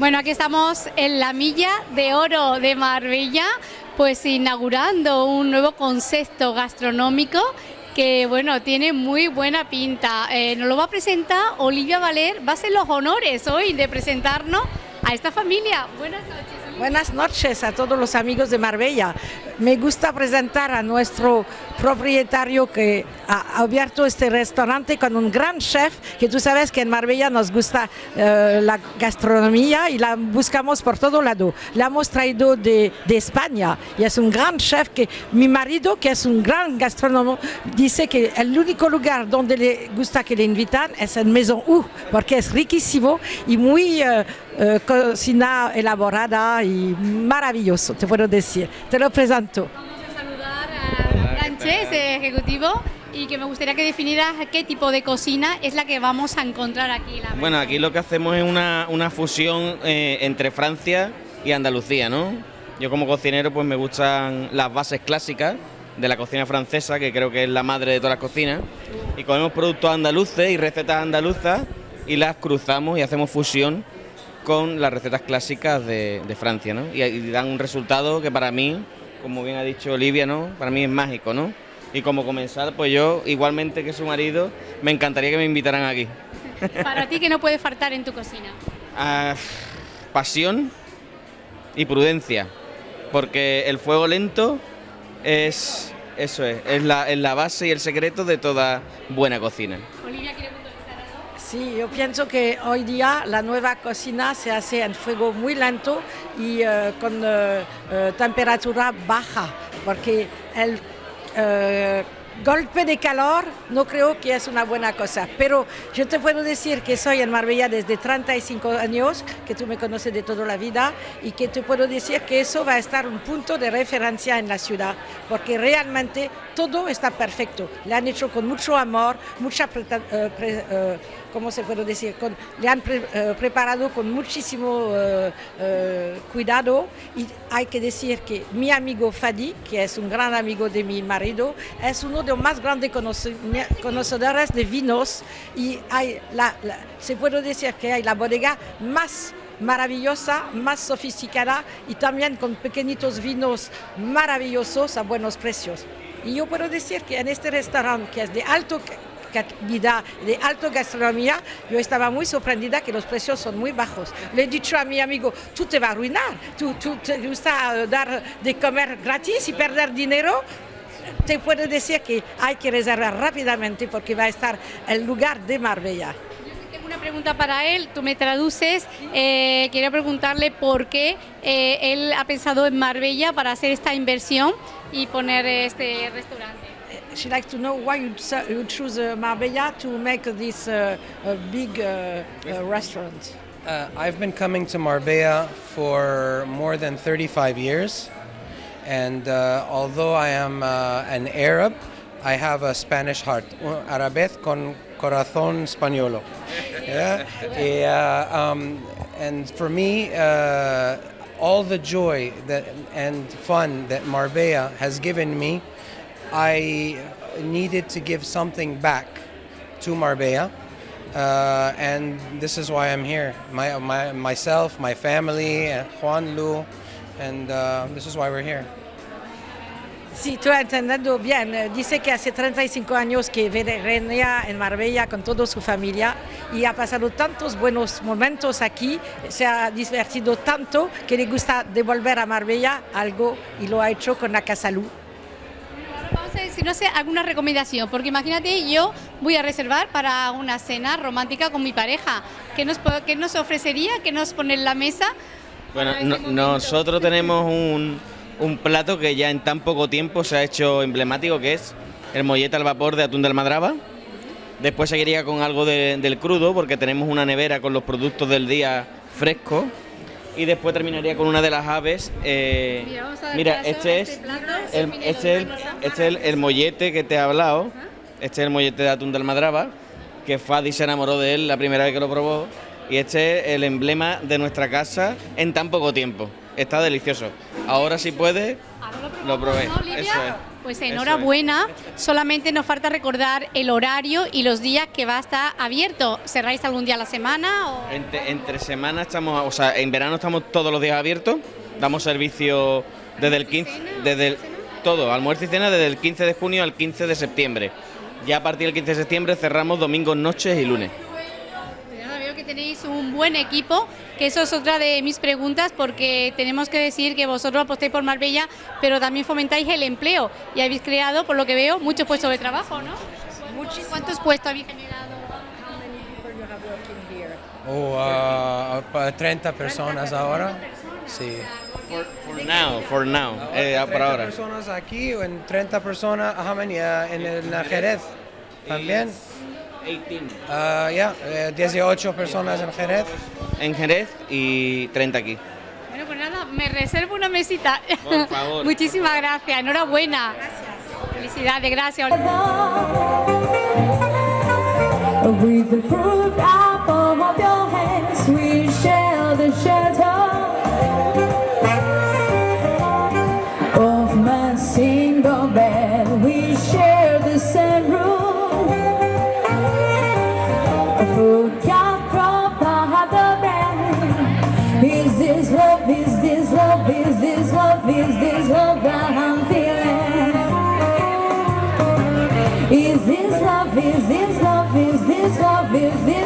Bueno, aquí estamos en la Milla de Oro de Marbella, pues inaugurando un nuevo concepto gastronómico que bueno, tiene muy buena pinta. Eh, nos lo va a presentar Olivia Valer, va a ser los honores hoy de presentarnos a esta familia. Buenas noches. Buenas noches a todos los amigos de Marbella. Me gusta presentar a nuestro propietario que ha abierto este restaurante con un gran chef, que tú sabes que en Marbella nos gusta eh, la gastronomía y la buscamos por todo lado. La hemos traído de, de, España y es un gran chef que mi marido, que es un gran gastrónomo, dice que el único lugar donde le gusta que le invitan es en Maison U, porque es riquísimo y muy... Eh, eh, cocina elaborada y maravilloso, te puedo decir. Te lo presento. Vamos a saludar a Sánchez, ejecutivo, y que me gustaría que definieras qué tipo de cocina es la que vamos a encontrar aquí. La bueno, aquí lo que hacemos es una, una fusión eh, entre Francia y Andalucía, ¿no? Yo como cocinero pues me gustan las bases clásicas de la cocina francesa, que creo que es la madre de todas las cocinas, y comemos productos andaluces y recetas andaluzas y las cruzamos y hacemos fusión con las recetas clásicas de, de Francia, ¿no? Y, y, dan un resultado que para mí, como bien ha dicho Olivia, ¿no? Para mí es mágico, ¿no? Y como comenzar, pues yo, igualmente que su marido, me encantaría que me invitaran aquí. Para ti, ¿qué no puede faltar en tu cocina? Ah, pasión y prudencia, porque el fuego lento es, eso es, es la, es la base y el secreto de toda buena cocina. Olivia, ¿quiere Sí, yo pienso que hoy día la nueva cocina se hace en fuego muy lento y uh, con uh, uh, temperatura baja, porque el golpe de calor no creo que es una buena cosa, pero yo te puedo decir que soy en Marbella desde 35 años, que tú me conoces de toda la vida y que te puedo decir que eso va a estar un punto de referencia en la ciudad, porque realmente todo está perfecto. Le han hecho con mucho amor, mucha... Uh, pre uh, ¿cómo se puede decir? Con, le han uh, preparado con muchísimo uh, cuidado y hay que decir que mi amigo Fadi, que es un gran amigo de mi marido, es uno de más grandes conocedores de vinos y hay la, la, se puede decir que hay la bodega más maravillosa, más sofisticada y también con pequeñitos vinos maravillosos a buenos precios. Y yo puedo decir que en este restaurante, que es de alto calidad, de alta gastronomía, yo estaba muy sorprendida que los precios son muy bajos. Le he dicho a mi amigo, tú te vas a arruinar, tú, tú te gusta dar de comer gratis y perder dinero, te puedo decir que hay que reservar rápidamente porque va a estar el lugar de Marbella. Tengo una pregunta para él, tú me traduces. Eh, quería preguntarle por qué eh, él ha pensado en Marbella para hacer esta inversión y poner este restaurante. She'd like to know why you, you choose uh, Marbella to make this uh, big uh, restaurant. I've been coming to Marbella for more than 35 years, and although I am an Arab, I have a Spanish heart, Arabez con corazón españolo. Yeah? yeah um, and for me, uh, all the joy that and fun that Marbella has given me, I needed to give something back to Marbella. Uh, and this is why I'm here. My, my, myself, my family, Juan Lu, and uh, this is why we're here. Sí, tú has entendido bien. Dice que hace 35 años que venía en Marbella con toda su familia y ha pasado tantos buenos momentos aquí, se ha divertido tanto que le gusta devolver a Marbella algo y lo ha hecho con la Casa Lu. Vamos a si no sé alguna recomendación, porque imagínate yo voy a reservar para una cena romántica con mi pareja. ¿Qué nos, qué nos ofrecería? ¿Qué nos pone en la mesa? Bueno, no, nosotros tenemos un, un plato que ya en tan poco tiempo se ha hecho emblemático, que es el mollete al vapor de atún del Madraba. Después seguiría con algo de, del crudo, porque tenemos una nevera con los productos del día frescos. Y después terminaría con una de las aves. Eh, mira, mira este, es, el, este, el, este es el, el, mollete que te he hablado. Este es el mollete de atún del Madraba, que Fadi se enamoró de él la primera vez que lo probó. Y este es el emblema de nuestra casa en tan poco tiempo. Está delicioso. Ahora si puede, Ahora lo, lo probé. ¿no, Eso es. Pues enhorabuena, solamente nos falta recordar el horario y los días que va a estar abierto. ¿Cerráis algún día a la semana? O... Entre, entre semana estamos, o sea, en verano estamos todos los días abiertos, damos servicio desde el 15, desde el, todo, almuerzo y cena desde el 15 de junio al 15 de septiembre. Ya a partir del 15 de septiembre cerramos domingos, noches y lunes. Que tenéis un buen equipo, que eso es otra de mis preguntas, porque tenemos que decir que vosotros apostáis por Marbella, pero también fomentáis el empleo y habéis creado, por lo que veo, muchos puestos de trabajo, ¿no? ¿Cuántos puestos habéis generado? Oh, uh, pa- 30 personas ahora. Sí. For, for now, for now, eh, por 30 ahora. personas aquí, o en 30 personas en el en Jerez también. 18. Uh, ya, eh, 18 personas en Jerez. En Jerez y 30 aquí. Bueno, pues nada, me reservo una mesita. Por favor. Muchísimas gracias, enhorabuena. Gracias. Felicidades, gracias. With the fruit apple of your hands, we share the shelter. Fruit from another man Is this love, is this love, is this love, is this love that I'm feeling? Is this love, is this love, is this love, is this